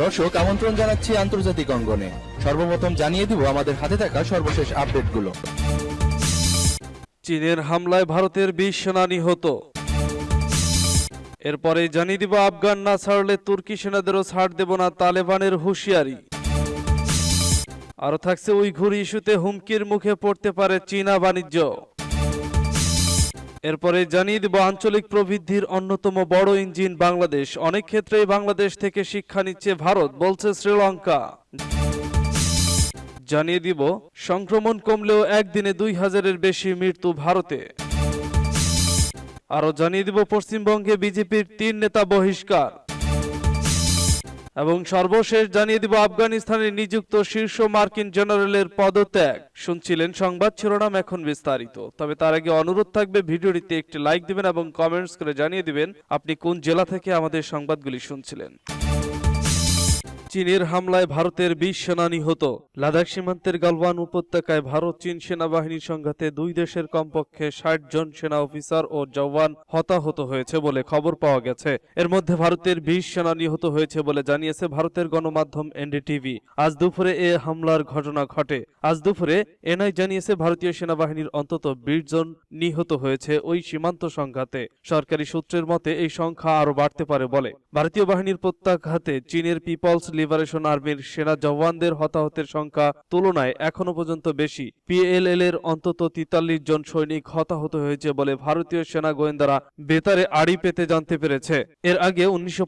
দর্শক, আমন্ত্রণ জানাচ্ছি আন্তর্জাতিক অঙ্গনে। সর্বপ্রথম জানিয়ে দিব আমাদের হাতে থাকা সর্বশেষ আপডেটগুলো। চীনের হামলায় ভারতের বিশ সেনা নিহত। এরপরে জানিয়ে দিব আফগান না ছাড়লে তুর্কি সেনাদেরও ছাড় দেব না তালেবানের হুঁশিয়ারি। আরও থাকছে ওই উইঘুর ইস্যুতে হুমকির মুখে পড়তে পারে চীনা বাণিজ্য। এরপরে জানিয়ে দিব, আঞ্চলিক প্রবৃদ্ধির অন্যতম বড় ইঞ্জিন বাংলাদেশ। অনেক ক্ষেত্রেই বাংলাদেশ থেকে শিক্ষা নিচ্ছে ভারত, বলছে শ্রীলঙ্কা। জানিয়ে দিব, সংক্রমণ কমলেও একদিনে দুই হাজারের বেশি মৃত্যু ভারতে। আরও জানিয়ে দিব, পশ্চিমবঙ্গে বিজেপির তিন নেতা বহিষ্কার। এবং সর্বশেষ জানিয়ে দিব আফগানিস্তানে নিযুক্ত শীর্ষ মার্কিন জেনারেলের পদত্যাগ। শুনছিলেন সংবাদ, শিরোনাম এখন বিস্তারিত। তবে তার আগে অনুরোধ থাকবে, ভিডিওটিতে একটি লাইক দিবেন এবং কমেন্টস করে জানিয়ে দিবেন, আপনি কোন জেলা থেকে আমাদের সংবাদগুলি শুনছিলেন। চীনের হামলায় ভারতের বিশ সেনা নিহত। লাদাখ সীমান্তের গালওয়ান উপত্যকায় ভারত চীন সেনাবাহিনীর সংঘাতে দুই দেশের কমপক্ষে ষাট জন সেনা অফিসার ও জওয়ান হতাহত হয়েছে বলে খবর পাওয়া গেছে। এর মধ্যে ভারতের বিশ সেনা নিহত হয়েছে বলে জানিয়েছে ভারতের গণমাধ্যম এনডিটিভি। আজ দুপুরে এ হামলার ঘটনা ঘটে। আজ দুপুরে এনআই জানিয়েছে ভারতীয় সেনাবাহিনীর অন্তত বিশ জন নিহত হয়েছে ওই সীমান্ত সংঘাতে। সরকারি সূত্রের মতে এই সংখ্যা আরও বাড়তে পারে বলে। ভারতীয় বাহিনীর প্রত্যাঘাতে চীনের পিপলস লিবারেশন আর্মির সেনা জওয়ানদের হতাহতের সংখ্যা তুলনায় এখনও পর্যন্ত বেশি। পিএলএল এর অন্তত তিতাল্লিশ জন সৈনিক হতাহত হয়েছে বলে ভারতীয় সেনা গোয়েন্দারা বেতারে আড়ি পেতে জানতে পেরেছে। এর আগে উনিশশো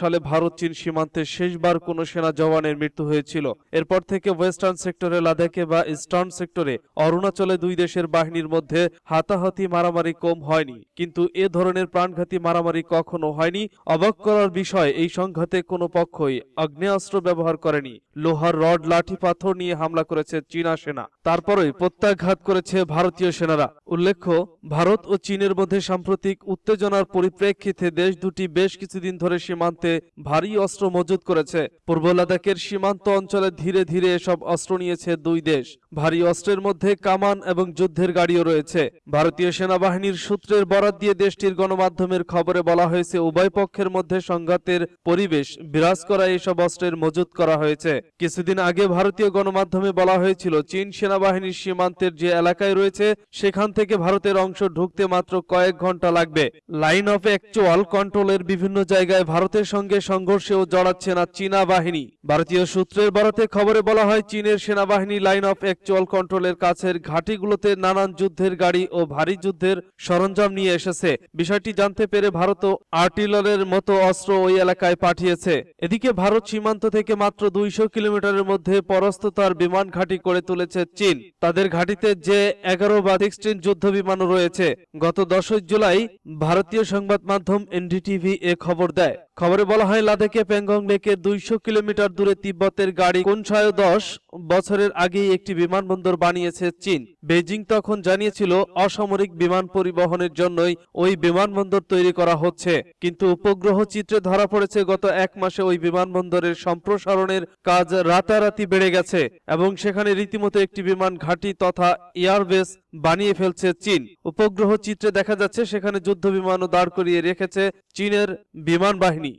সালে ভারত চীন সীমান্তে শেষবার কোনো সেনা জওয়ানের মৃত্যু হয়েছিল। এরপর থেকে ওয়েস্টার্ন সেক্টরে লাদাখে বা ইস্টার্ন সেক্টরে অরুণাচলে দুই দেশের বাহিনীর মধ্যে হাতাহাতি মারামারি কম হয়নি। কিন্তু এ ধরনের প্রাণঘাতী মারামারি কখনো হয়নি। অবাক করার বিষয়, এই সংঘাতে কোনো পক্ষই আগ্নেয়াস্ত্র ব্যবহার করেনি। লোহার রড, লাঠি, পাথর নিয়ে হামলা করেছে চীনা সেনা। তারপরই প্রত্যাঘাত করেছে ভারতীয় সেনারা। উল্লেখ্য, ভারত ও চীনের মধ্যে সাম্প্রতিক উত্তেজনার পরিপ্রেক্ষিতে দেশ দুটি বেশ কিছুদিন ধরে সীমান্তে ভারী অস্ত্র মজুত করেছে। পূর্ব লাদাখের সীমান্ত অঞ্চলে ধীরে ধীরে এসব অস্ত্র নিয়েছে দুই দেশ। ভারী অস্ত্রের মধ্যে কামান এবং যুদ্ধের গাড়িও রয়েছে। ভারতীয় সেনাবাহিনীর সূত্রের বরাত দিয়ে দেশটির গণমাধ্যমের খবরে বলা হয়েছে, উভয় পক্ষের মধ্যে সংঘাতের পরিবেশ বিরাজ করা এসব অস্ত্রের মজুত করা হয়েছে। কিছুদিন আগে ভারতীয় গণমাধ্যমে বলা হয়েছিল, চীন সেনাবাহিনীর সীমান্তের যে এলাকায় রয়েছে, সেখান থেকে ভারতের অংশ ঢুকতে মাত্র কয়েক ঘণ্টা লাগবে। লাইন অফ অ্যাকচুয়াল কন্ট্রোলের বিভিন্ন জায়গায় ভারতের সঙ্গে সংঘর্ষেও জড়াচ্ছে না চীনা বাহিনী। ভারতীয় সূত্রের বরাতে খবরে বলা হয়, চীনের সেনাবাহিনী লাইন অফ অ্যাকচুয়াল কন্ট্রোলের কাছের ঘাঁটিগুলোতে নানান যুদ্ধের গাড়ি ও ভারী যুদ্ধের সরঞ্জাম নিয়ে এসেছে। বিষয়টি জানতে পেরে ভারত আর্টিলারের মতো অস্ত্র ওই এলাকায় পাঠিয়েছে। এদিকে ভারত সীমান্ত থেকে মাত্র দুইশো কিলোমিটারের মধ্যে পরস্ততার বিমান ঘাঁটি করে তুলেছে চীন। তাদের ঘাঁটিতে যে এগারো বা সিক্সটিন যুদ্ধ বিমানও রয়েছে। গত দশই জুলাই ভারতীয় সংবাদ মাধ্যম এনডিটিভি এ খবর দেয়। খবরে বলা হয়, লাদাখে প্যাংগং লেকের দুইশো কিলোমিটার দূরে তিব্বতের গাড়ি কোনশায় দশ বছরের আগেই একটি বিমানবন্দর বানিয়েছে চীন। বেজিং তখন জানিয়েছিল, অসামরিক বিমান পরিবহনের জন্যই ওই বিমানবন্দর তৈরি করা হচ্ছে। কিন্তু উপগ্রহ চিত্রে ধরা পড়েছে, গত এক মাসে ওই বিমানবন্দরের সম্প্রসারণের কাজ রাতারাতি বেড়ে গেছে এবং সেখানে রীতিমতো একটি বিমান ঘাঁটি তথা এয়ারবেস বানিয়ে ফেলছে চীন। উপগ্রহ চিত্রে দেখা যাচ্ছে সেখানে যুদ্ধ বিমানও দাঁড় করিয়ে রেখেছে চীনের বিমান বাহিনী।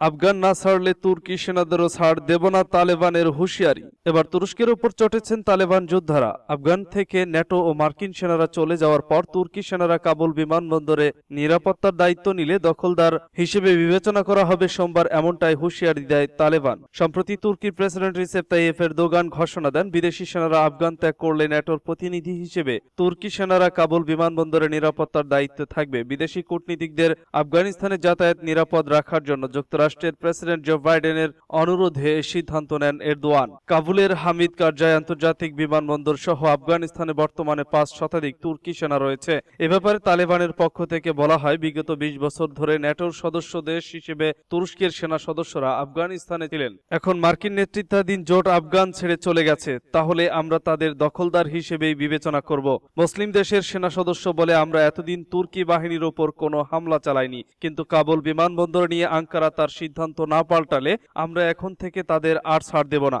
আফগান না ছাড়লে তুর্কি সেনাদেরও ছাড় দেব না তালেবানের হুঁশিয়ারি। এবার তুরস্কের উপর চটেছেন তালেবান যোদ্ধারা। আফগান থেকে ন্যাটো ও মার্কিন সেনারা চলে যাওয়ার পর তুর্কি সেনারা কাবুল বিমানবন্দরে নিরাপত্তার দায়িত্ব নিলে দখলদার হিসেবে বিবেচনা করা হবে সোমবার এমনটাই হুঁশিয়ারি দেয় তালেবান। সম্প্রতি তুর্কির প্রেসিডেন্ট রিসেপ তাইয়েফের দোগান ঘোষণা দেন, বিদেশি সেনারা আফগান ত্যাগ করলে ন্যাটোর প্রতিনিধি হিসেবে তুর্কি সেনারা কাবুল বিমানবন্দরে নিরাপত্তার দায়িত্বে থাকবে। বিদেশি কূটনীতিকদের আফগানিস্তানে যাতায়াত নিরাপদ রাখার জন্য যুক্তরাষ্ট্র যুক্তরাষ্ট্রের প্রেসিডেন্ট জো বাইডেনের অনুরোধে সিদ্ধান্ত নেন এরদোয়ান। কাবুলের হামিদ কারজাই আন্তর্জাতিক বিমানবন্দর সহ আফগানিস্তানে বর্তমানে পাঁচ শতাধিক তুর্কি সেনা রয়েছে। এ ব্যাপারে তালেবানের পক্ষ থেকে বলা হয়, বিগত বিশ বছর ধরে ন্যাটোর সদস্য দেশ হিসেবে তুরস্কের সেনা সদস্যরা আফগানিস্তানে ছিলেন। এখন মার্কিন নেতৃত্বাধীন জোট আফগান ছেড়ে চলে গেছে। তাহলে আমরা তাদের দখলদার হিসেবেই বিবেচনা করব। মুসলিম দেশের সেনা সদস্য বলে আমরা এতদিন তুর্কি বাহিনীর ওপর কোনো হামলা চালাইনি। কিন্তু কাবুল বিমানবন্দর নিয়ে আঙ্কারা তার সিদ্ধান্ত না পাল্টালে আমরা এখন থেকে তাদের আর ছাড় দেব না।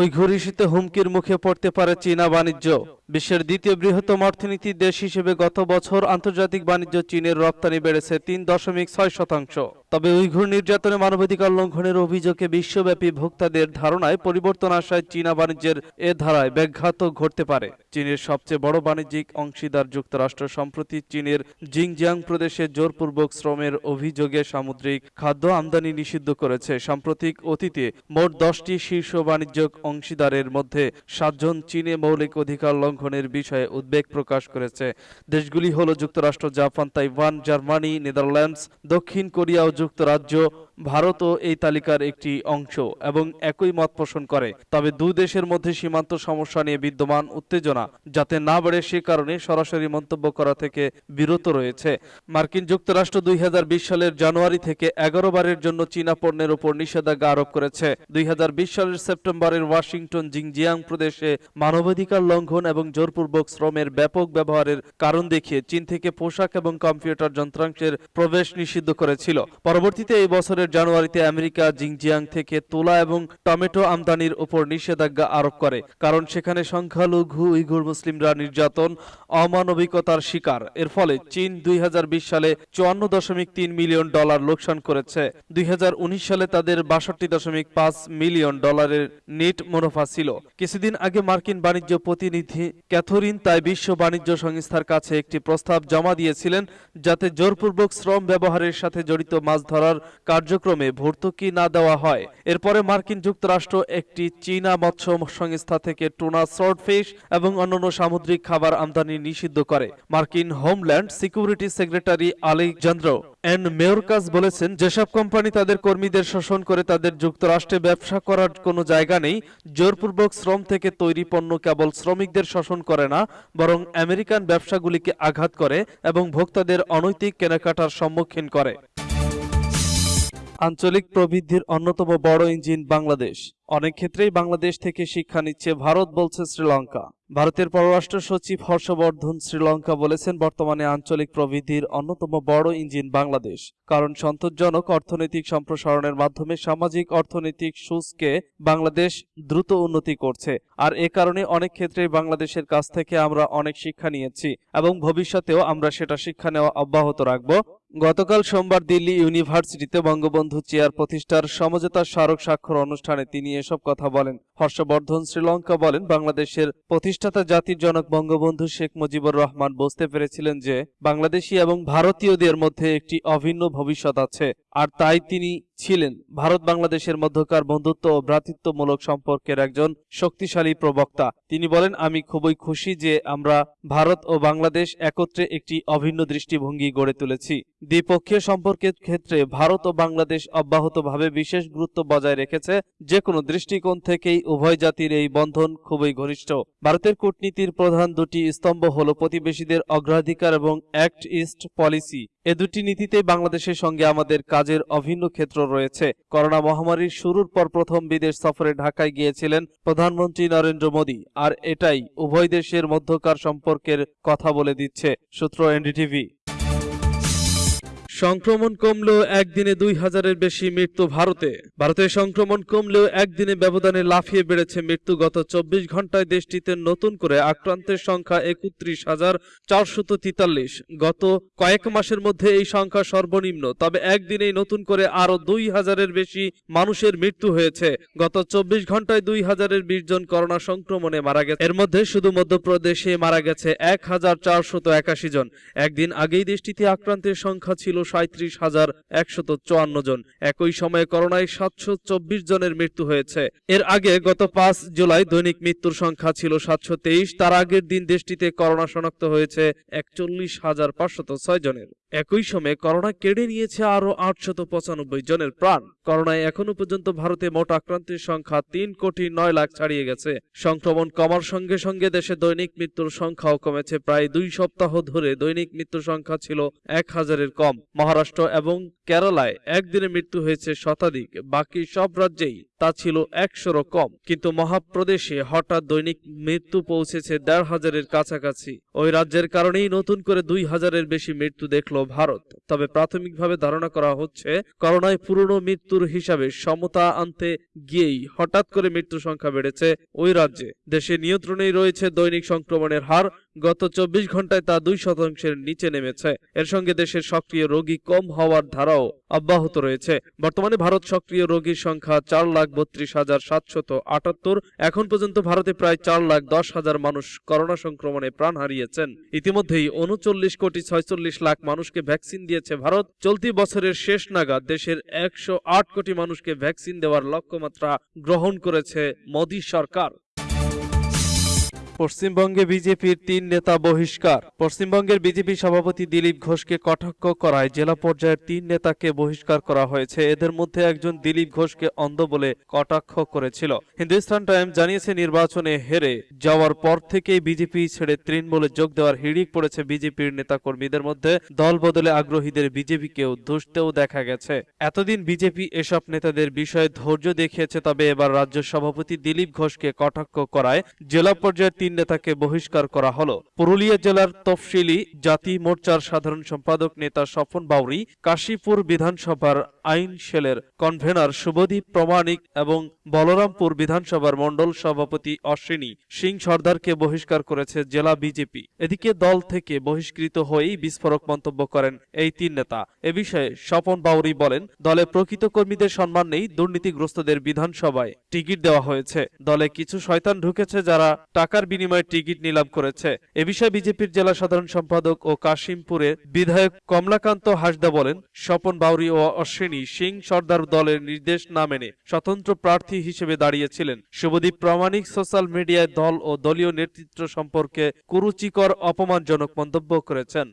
ওই ইস্যুতে হুমকির মুখে পড়তে পারে চীনা বাণিজ্য। বিশ্বের দ্বিতীয় বৃহত্তম অর্থনীতি দেশ হিসেবে গত বছর আন্তর্জাতিক বাণিজ্য চীনের রপ্তানি বেড়েছে তিন দশমিক ছয় শতাংশ। তবে উইঘুর নির্যাতনে মানবাধিকার লঙ্ঘনের অভিযোগে বিশ্বব্যাপী ভোক্তাদের ধারণায় পরিবর্তন আসায় চীনা বাণিজ্যের এ ধারায় ব্যাঘাত ঘটতে পারে। চীনের সবচেয়ে বড় বাণিজ্যিক অংশীদার যুক্তরাষ্ট্র সম্প্রতি চীনের জিংজিয়াং প্রদেশে জোরপূর্বক শ্রমের অভিযোগে সামুদ্রিক খাদ্য আমদানি নিষিদ্ধ করেছে। সাম্প্রতিক অতীতে মোট দশটি শীর্ষ বাণিজ্যিক অংশীদারের মধ্যে সাতজন চীনে মৌলিক অধিকার লঙ্ঘনের বিষয়ে উদ্বেগ প্রকাশ করেছে। দেশগুলি হল যুক্তরাষ্ট্র, জাপান, তাইওয়ান, জার্মানি, নেদারল্যান্ডস, দক্ষিণ কোরিয়া ও যুক্তরাজ্য ভারতও এই তালিকার একটি অংশ এবং একই মত পোষণ করে। তবে দুই দেশের মধ্যে সীমান্ত সমস্যা নিয়ে বিদ্যমান উত্তেজনা যাতে না বাড়ে সে কারণে সরাসরি মন্তব্য করা থেকে বিরত রয়েছে। মার্কিন যুক্তরাষ্ট্র দুই হাজার বিশ সালের জানুয়ারি থেকে এগারো বারের জন্য চীনা পণ্যের উপর নিষেধাজ্ঞা আরোপ করেছে। দুই হাজার বিশ সালের সেপ্টেম্বরের ওয়াশিংটন জিংজিয়াং প্রদেশে মানবাধিকার লঙ্ঘন এবং জোরপূর্বক শ্রমের ব্যাপক ব্যবহারের কারণ দেখিয়ে চীন থেকে পোশাক এবং কম্পিউটার যন্ত্রাংশের প্রবেশ নিষিদ্ধ করেছিল। পরবর্তীতে এই বছরের জানুয়ারিতে আমেরিকা জিংজিয়াং থেকে তুলা এবং টমেটো আমদানির উপর নিষেধাজ্ঞা আরোপ করে, কারণ সেখানে সংখ্যালঘু উইঘুর মুসলিমরা নির্যাতন, অমানবিকতার শিকার। এর ফলে চীন দুই সালে চুয়ান্ন দশমিক তিন মিলিয়ন ডলার লোকসান করেছে। দুই সালে তাদের বাষট্টি দশমিক পাঁচ মিলিয়ন ডলারের নেট মুনাফা ছিল। কিছুদিন আগে মার্কিন বাণিজ্য প্রতিনিধি ক্যাথরিন তাই বিশ্ব বাণিজ্য সংস্থার কাছে একটি প্রস্তাব জমা দিয়েছিলেন, যাতে জোরপূর্বক শ্রম ব্যবহারের সাথে জড়িত মাছ ধরার কার্যক্রমে ভর্তুকি না দেওয়া হয়। এরপরে মার্কিন যুক্তরাষ্ট্র একটি চীনা মৎস্য সংস্থা থেকে টুনা সর্টফিশ এবং অন্যান্য সামুদ্রিক খাবার আমদানি নিষিদ্ধ করে। মার্কিন homeland security secretary Alejandro Mayorkas বলেছেন, যেসব কোম্পানি তাদের কর্মীদের শোষণ করে তাদের যুক্তরাষ্ট্রে ব্যবসা করার কোনো জায়গা নেই। জোরপূর্বক শ্রম থেকে তৈরি পণ্য কেবল শ্রমিকদের শোষণ করে না, বরং আমেরিকান ব্যবসাগুলিকে আঘাত করে এবং ভোক্তাদের অনৈতিক কেনাকাটার সম্মুখীন করে। আঞ্চলিক প্রবৃদ্ধির অন্যতম বড় ইঞ্জিন বাংলাদেশ। অনেক ক্ষেত্রেই বাংলাদেশ থেকে শিক্ষা নিচ্ছে ভারত, বলছে শ্রীলঙ্কা। ভারতের পররাষ্ট্র সচিব হর্ষবর্ধন শ্রীলঙ্কা বলেছেন, বর্তমানে আঞ্চলিক প্রবৃদ্ধির অন্যতম বড় ইঞ্জিন বাংলাদেশ। কারণ সন্তোষজনক অর্থনৈতিক সম্প্রসারণের মাধ্যমে সামাজিক অর্থনৈতিক সুসকে বাংলাদেশ দ্রুত উন্নতি করছে। আর এ কারণে অনেক ক্ষেত্রে বাংলাদেশের কাছ থেকে আমরা অনেক শিক্ষা নিয়েছি এবং ভবিষ্যতেও আমরা সেটা শিক্ষা নেওয়া অব্যাহত রাখব। গতকাল সোমবার দিল্লি ইউনিভার্সিটিতে বঙ্গবন্ধু চেয়ার প্রতিষ্ঠার সমঝোতা স্মারক স্বাক্ষর অনুষ্ঠানে তিনি এসব কথা বলেন। হর্ষবর্ধন শ্রীলঙ্কা বলেন, বাংলাদেশের প্রতিষ্ঠাতা জাতির জনক বঙ্গবন্ধু শেখ মুজিবুর রহমান বুঝতে পেরেছিলেন যে, বাংলাদেশি এবং ভারতীয়দের মধ্যে একটি অভিন্ন ভবিষ্যৎ আছে। আর তাই তিনি ছিলেন। ভারত বাংলাদেশের মধ্যকার বন্ধুত্ব ও ভ্রাতৃত্বমূলক সম্পর্কের একজন শক্তিশালী প্রবক্তা। তিনি বলেন, আমি খুবই খুশি যে আমরা ভারত ও বাংলাদেশ একত্রে একটি অভিন্ন দৃষ্টিভঙ্গি গড়ে তুলেছি। দ্বিপক্ষীয় সম্পর্কের ক্ষেত্রে ভারত ও বাংলাদেশ অব্যাহতভাবে বিশেষ গুরুত্ব বজায় রেখেছে। যে কোনো দৃষ্টিকোণ থেকেই উভয় জাতির এই বন্ধন খুবই ঘনিষ্ঠ। ভারতের কূটনীতির প্রধান দুটি স্তম্ভ হল প্রতিবেশীদের অগ্রাধিকার এবং অ্যাক্ট ইস্ট পলিসি। এ দুটি নীতিতে বাংলাদেশের সঙ্গে আমাদের কাজের অভিন্ন ক্ষেত্র রয়েছে। করোনা মহামারীর শুরুর পর প্রথম বিদেশ সফরে ঢাকায় গিয়েছিলেন প্রধানমন্ত্রী নরেন্দ্র মোদী। আর এটাই উভয় দেশের মধ্যকার সম্পর্কের কথা বলে দিচ্ছে সূত্র এনডিটিভি। সংক্রমণ কমলেও একদিনে দুই হাজারের বেশি মৃত্যু ভারতে। ভারতে সংক্রমণ কমলেও একদিনে ব্যবধানে লাফিয়ে বেড়েছে মৃত্যু গত চব্বিশ ঘন্টায় দেশটিতে নতুন করে আক্রান্তের সংখ্যা একত্রিশ হাজার চারশত তিতাল্লিশ। গত কয়েক মাসের মধ্যে এই সংখ্যা সর্বনিম্ন, তবে একদিনেই নতুন করে আরও দুই হাজারের বেশি মানুষের মৃত্যু হয়েছে। গত চব্বিশ ঘন্টায় দুই হাজারের বিশ জন করোনা সংক্রমণে মারা গেছে। এর মধ্যে শুধু মধ্যপ্রদেশে মারা গেছে এক হাজার চারশত একাশি জন। একদিন আগেই দেশটিতে আক্রান্তের সংখ্যা ছিল সাঁত্রিশ হাজার একশত চুয়ান্ন জন। একই সময়ে করোনায় সাতশো চব্বিশ জনের মৃত্যু হয়েছে। এর আগে গত পাঁচ জুলাই দৈনিক মৃত্যুর সংখ্যা ছিল সাতশো তেইশ। তার আগের দিন দেশটিতে করোনা শনাক্ত হয়েছে একচল্লিশ হাজার পাঁচশত ছয় জনের। একই সময়ে করোনা কেড়ে নিয়েছে আরও আটশত পঁচানব্বই জনের প্রাণ। করোনায় এখনও পর্যন্ত ভারতে মোট আক্রান্তের সংখ্যা তিন কোটি নয় লাখ ছাড়িয়ে গেছে। সংক্রমণ কমার সঙ্গে সঙ্গে দেশে দৈনিক মৃত্যুর সংখ্যাও কমেছে। প্রায় দুই সপ্তাহ ধরে দৈনিক মৃত্যুর সংখ্যা ছিল এক হাজারের কম। মহারাষ্ট্র এবং কেরালায় একদিনে মৃত্যু হয়েছে শতাধিক। বাকি সব রাজ্যেই তা ছিল একশোরও কম। কিন্তু মহাপ্রদেশে হঠাৎ দৈনিক মৃত্যু পৌঁছেছে দেড় হাজারের কাছাকাছি। ওই রাজ্যের কারণেই নতুন করে দুই হাজারের বেশি মৃত্যু দেখল ভারত। তবে প্রাথমিকভাবে ধারণা করা হচ্ছে, করোনায় পুরনো মৃত্যুর হিসাবে সমতা আনতে গিয়েই হঠাৎ করে মৃত্যু সংখ্যা বেড়েছে ওই রাজ্যে। দেশে নিয়ন্ত্রণেই রয়েছে দৈনিক সংক্রমণের হার গত চব্বিশ ঘন্টায় তা দুই শতাংশের নিচে নেমেছে। এর সঙ্গে দেশের সক্রিয় রোগী কম হওয়ার ধারাও অব্যাহত রয়েছে। বর্তমানে ভারত সক্রিয় রোগীর সংখ্যা চার লাখ বত্রিশ হাজার সাতশত আটাত্তর। এখন পর্যন্ত ভারতে প্রায় চার লাখ দশ হাজার মানুষ করোনা সংক্রমণে প্রাণ হারিয়েছেন। ইতিমধ্যেই উনচল্লিশ কোটি ছয়চল্লিশ লাখ মানুষকে ভ্যাকসিন দিয়েছে ভারত। চলতি বছরের শেষ নাগাদ দেশের একশো আট কোটি মানুষকে ভ্যাকসিন দেওয়ার লক্ষ্যমাত্রা গ্রহণ করেছে মোদী সরকার। পশ্চিমবঙ্গে বিজেপির তিন নেতা বহিষ্কার। পশ্চিমবঙ্গের বিজেপি সভাপতি দিলীপ ঘোষকে কটাক্ষ করায় জেলা পর্যায়ের তিন নেতাকে বহিষ্কার করা হয়েছে। এদের মধ্যে একজন দিলীপ ঘোষকে অন্ধ বলে কটাক্ষ করেছিল। হিন্দুস্তান টাইমস জানিয়েছে, নির্বাচনে হেরে যাওয়ার পর থেকেই বিজেপি ছেড়ে তৃণমূলে যোগ দেওয়ার হিড়িক পড়েছে বিজেপির নেতাকর্মীদের মধ্যে। দল বদলে আগ্রহীদের বিজেপিকেও দুষতেও দেখা গেছে। এতদিন বিজেপি এসব নেতাদের বিষয়ে ধৈর্য দেখিয়েছে, তবে এবার রাজ্য সভাপতি দিলীপ ঘোষকে কটাক্ষ করায় জেলা পর্যায়ের তিন নেতাকে বহিষ্কার করা হলো। পুরুলিয়া জেলার তফসিলি জাতি মোর্চার সাধারণ সম্পাদক নেতা স্বপন বাউরি, কাশীপুর বিধানসভার আইন সেলের কনভেনার শুভদীপ প্রমাণিক এবং বলরামপুর বিধানসভার মণ্ডল সভাপতি অশ্বিনী সিং সর্দারকে বহিষ্কার করেছে জেলা বিজেপি। এদিকে দল থেকে বহিষ্কৃত হয়েই বিস্ফোরক মন্তব্য করেন এই তিন নেতা। এ বিষয়ে স্বপন বাউরি বলেন, দলে প্রকৃত কর্মীদের সম্মান নেই, দুর্নীতিগ্রস্তদের বিধানসভায় টিকিট দেওয়া হয়েছে। দলে কিছু শয়তান ঢুকেছে যারা টাকার বিনিময়ে টিকিট নিলাম করেছে। এ বিষয়ে বিজেপির জেলা সাধারণ সম্পাদক ও কাশিমপুরের বিধায়ক কমলাকান্ত হাসদা বলেন, স্বপন বাউরি ও অশ্বিনী সিং সর্দার দলের নির্দেশ না মেনে স্বতন্ত্র প্রার্থী হিসেবে দাঁড়িয়েছিলেন। শুভদীপ প্রামাণিক সোশ্যাল মিডিয়ায় দল ও দলীয় নেতৃত্ব সম্পর্কে কুরুচিকর অপমানজনক মন্তব্য করেছেন।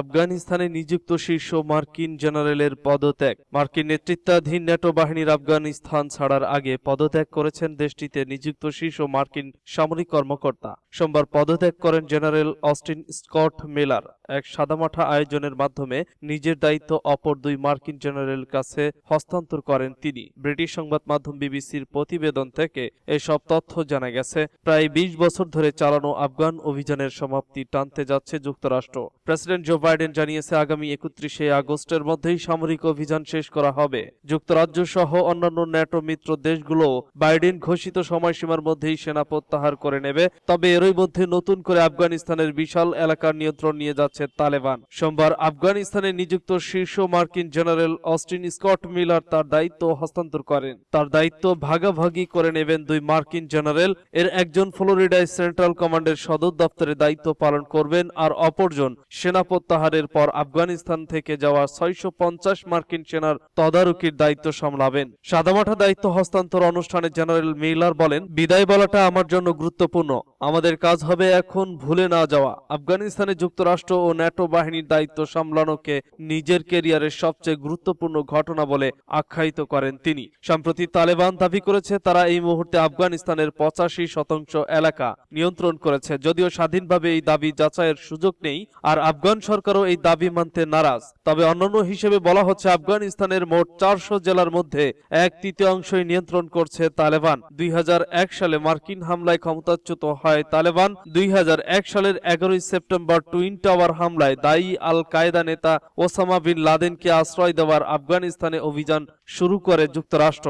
আফগানিস্তানে নিযুক্ত শীর্ষ মার্কিন জেনারেলের পদত্যাগ। মার্কিন নেতৃত্বাধীন নেটো বাহিনীর আফগানিস্তান ছাড়ার আগে পদত্যাগ করেছেন দেশটিতে নিযুক্ত শীর্ষ মার্কিন সামরিক কর্মকর্তা। সোমবার পদত্যাগ করেন জেনারেল অস্টিন স্কট মিলার। এক সাদামাঠা আয়োজনের মাধ্যমে নিজের দায়িত্ব অপর দুই মার্কিন জেনারেল কাছে হস্তান্তর করেন তিনি। ব্রিটিশ সংবাদ মাধ্যম বিবিসির প্রতিবেদন থেকে এসব তথ্য জানা গেছে, প্রায় ২০ বছর ধরে চালানো আফগান অভিযানের সমাপ্তি টানতে যাচ্ছে যুক্তরাষ্ট্র। প্রেসিডেন্ট জো বাইডেন জানিয়েছে, আগামী একত্রিশে আগস্টের মধ্যেই সামরিক অভিযান শেষ করা হবে। যুক্তরাজ্য সহ অন্যান্য ন্যাটো মিত্র দেশগুলো বাইডেন ঘোষিত সময়সীমার মধ্যেই সেনা প্রত্যাহার করে নেবে, তবে এরই মধ্যে নতুন করে আফগানিস্তানের বিশাল এলাকার নিয়ন্ত্রণ নিয়ে যাচ্ছে তালেবান। সোমবার আফগানিস্তানে নিযুক্ত শীর্ষ মার্কিন জেনারেল অস্টিন স্কট মিলার তার দায়িত্ব হস্তান্তর করেন। তার দায়িত্ব ভাগাভাগি করে নেবেন দুই মার্কিন জেনারেল। এর একজন ফ্লোরিডায় সেন্ট্রাল কমান্ডের সদর দপ্তরে দায়িত্ব পালন করবেন আর অপরজন সেনা প্রত্যাহারের পর আফগানিস্তান থেকে যাওয়া ছয়শো পঞ্চাশ মার্কিন সেনার তদারকির দায়িত্ব সামলাবেন। সাদামাঠা দায়িত্ব হস্তান্তর অনুষ্ঠানে জেনারেল মিলার বলেন, বিদায় বলাটা আমার জন্য গুরুত্বপূর্ণ। আমাদের কাজ হবে এখন ভুলে না যাওয়া। আফগানিস্তানে যুক্তরাষ্ট্র ও ন্যাটো বাহিনীর দায়িত্ব সামলানোকে নিজের কেরিয়ারের সবচেয়ে গুরুত্বপূর্ণ ঘটনা বলে আখ্যায়িত করেন তিনি। সম্প্রতি তালেবান দাবি করেছে, তারা এই মুহূর্তে আফগানিস্তানের পঁচাশি শতাংশ এলাকা নিয়ন্ত্রণ করেছে। যদিও স্বাধীনভাবে এই দাবি যাচাইয়ের সুযোগ নেই, আর আফগান সরকারও এই দাবি মানতে নারাজ। তবে অন্যান্য হিসেবে বলা হচ্ছে, আফগানিস্তানের মোট চারশো জেলার মধ্যে এক তৃতীয়াংশই নিয়ন্ত্রণ করছে তালেবান। দুই হাজার এক সালে মার্কিন হামলায় ক্ষমতাচ্যুত হয় তালেবান। দুই হাজার এক সালের এগারোই সেপ্টেম্বর টুইন টাওয়ার হামলায় দায়ী আল কায়দা নেতা ওসামা বিন লাদেনকে আশ্রয় দেওয়ার আফগানিস্তানে অভিযান শুরু করে যুক্তরাষ্ট্র।